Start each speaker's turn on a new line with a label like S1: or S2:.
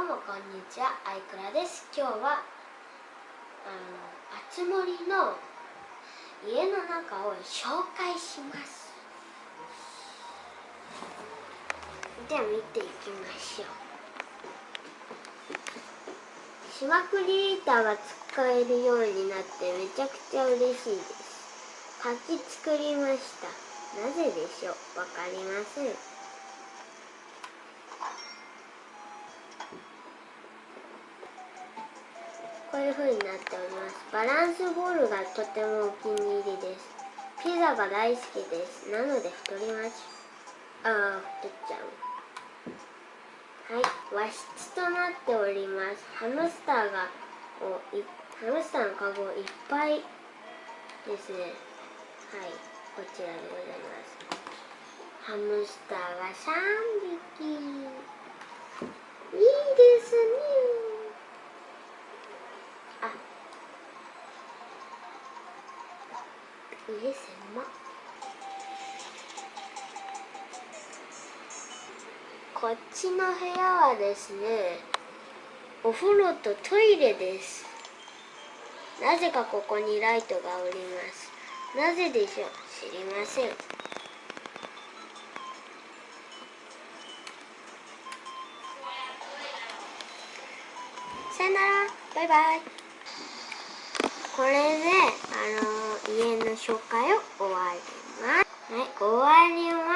S1: どうもこんにちはアイクラです。今日はあのあつ森の家の中を紹介します。では見ていきましょう。島クリエイターが使えるようになってめちゃくちゃ嬉しいです。書き作りました。なぜでしょう？わかりません。いう風になっております。バランスボールがとてもお気に入りです。ピザが大好きです。なので太りますああ太っちゃう。はい。和室となっております。ハムスターがおいハムスターのカゴいっぱいですね。はい。こちらでございます。ハムスターが3匹いいですね家狭こっちの部屋はですねお風呂とトイレです。なぜかここにライトがおります。なぜでしょう？知りません。さよなら。バイバイ。これであの家の紹介を終わります。はい。終わりません